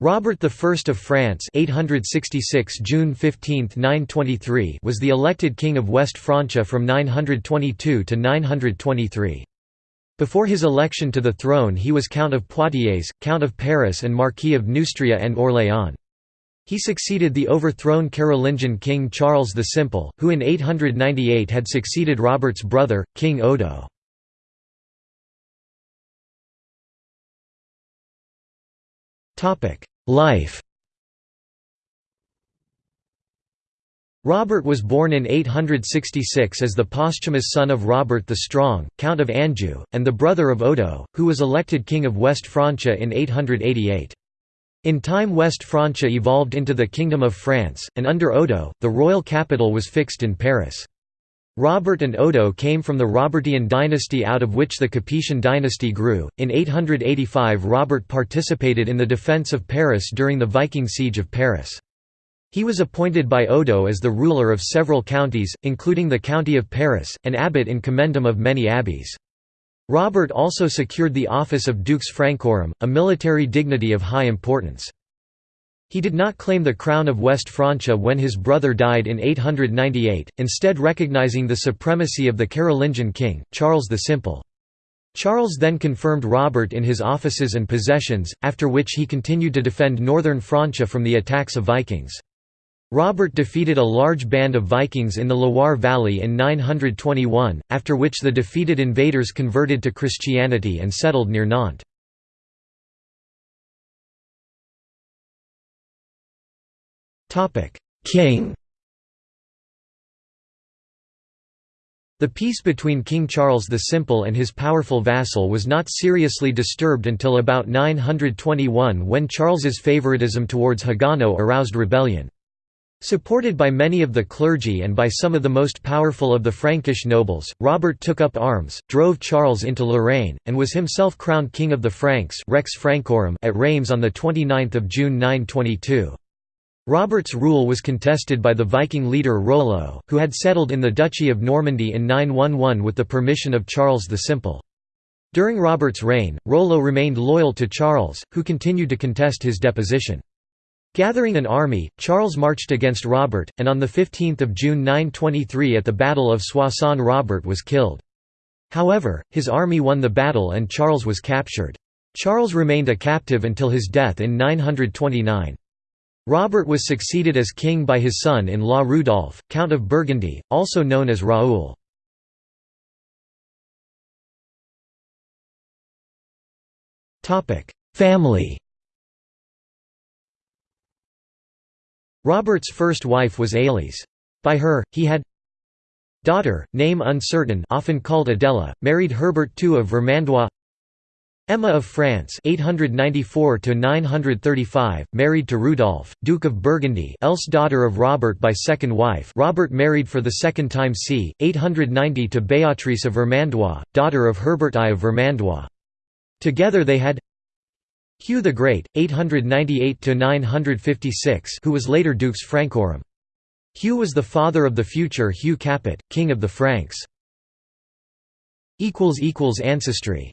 Robert I of France 866 June 15, 923 was the elected king of West Francia from 922 to 923. Before his election to the throne he was Count of Poitiers, Count of Paris and Marquis of Neustria and Orléans. He succeeded the overthrown Carolingian king Charles the Simple, who in 898 had succeeded Robert's brother, King Odo. Life Robert was born in 866 as the posthumous son of Robert the Strong, Count of Anjou, and the brother of Odo, who was elected King of West Francia in 888. In time West Francia evolved into the Kingdom of France, and under Odo, the royal capital was fixed in Paris. Robert and Odo came from the Robertian dynasty out of which the Capetian dynasty grew. In 885, Robert participated in the defense of Paris during the Viking siege of Paris. He was appointed by Odo as the ruler of several counties, including the county of Paris, and abbot in commendam of many abbeys. Robert also secured the office of Dux Francorum, a military dignity of high importance. He did not claim the crown of West Francia when his brother died in 898, instead recognizing the supremacy of the Carolingian king, Charles the Simple. Charles then confirmed Robert in his offices and possessions, after which he continued to defend northern Francia from the attacks of Vikings. Robert defeated a large band of Vikings in the Loire Valley in 921, after which the defeated invaders converted to Christianity and settled near Nantes. King The peace between King Charles the Simple and his powerful vassal was not seriously disturbed until about 921 when Charles's favoritism towards Hagano aroused rebellion. Supported by many of the clergy and by some of the most powerful of the Frankish nobles, Robert took up arms, drove Charles into Lorraine, and was himself crowned King of the Franks Rex Francorum at Reims on 29 June 922. Robert's rule was contested by the Viking leader Rollo, who had settled in the Duchy of Normandy in 911 with the permission of Charles the Simple. During Robert's reign, Rollo remained loyal to Charles, who continued to contest his deposition. Gathering an army, Charles marched against Robert, and on 15 June 923 at the Battle of Soissons Robert was killed. However, his army won the battle and Charles was captured. Charles remained a captive until his death in 929. Robert was succeeded as king by his son-in-law Rudolf, Count of Burgundy, also known as Raoul. Family Robert's first wife was Ailis. By her, he had daughter, name uncertain often called Adela, married Herbert II of Vermandois Emma of France 894 married to Rudolf, Duke of Burgundy else daughter of Robert by second wife Robert married for the second time c. 890 to Béatrice of Vermandois, daughter of Herbert I of Vermandois. Together they had Hugh the Great, 898–956 who was later Dux Francorum. Hugh was the father of the future Hugh Capet, king of the Franks. Ancestry